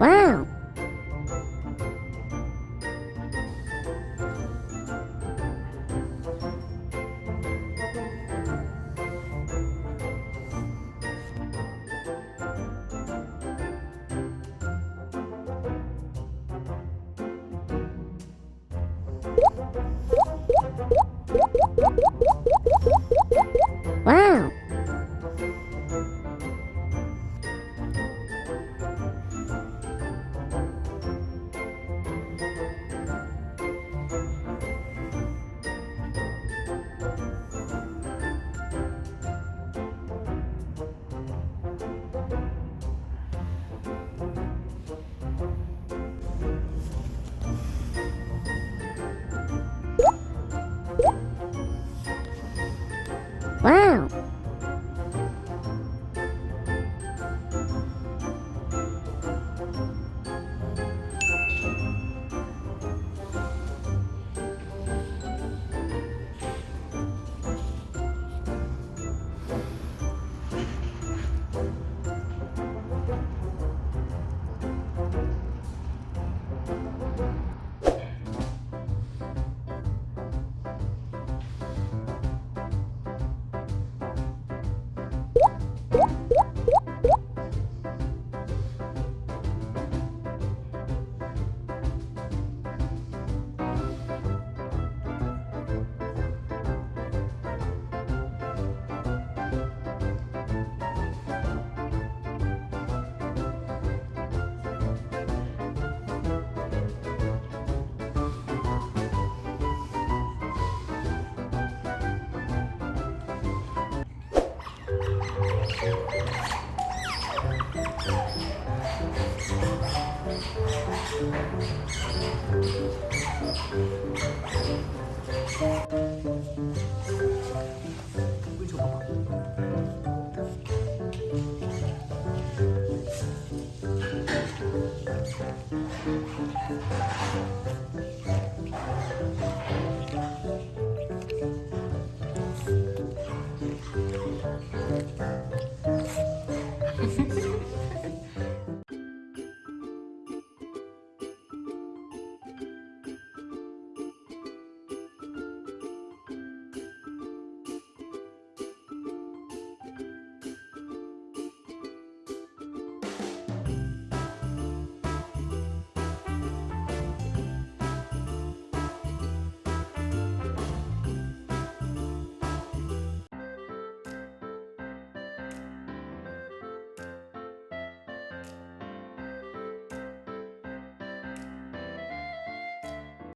Wow! Thank